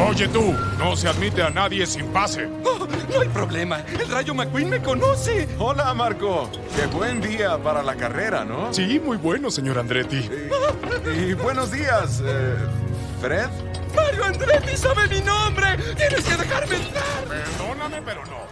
Oye tú, no se admite a nadie sin pase. Oh, no hay problema. El Rayo McQueen me conoce. Hola, Marco. Qué buen día para la carrera, ¿no? Sí, muy bueno, señor Andretti. Eh, y, buenos días, eh, Fred. Mario Andretti sabe mi nombre. Tienes que dejarme entrar. Perdóname, pero no.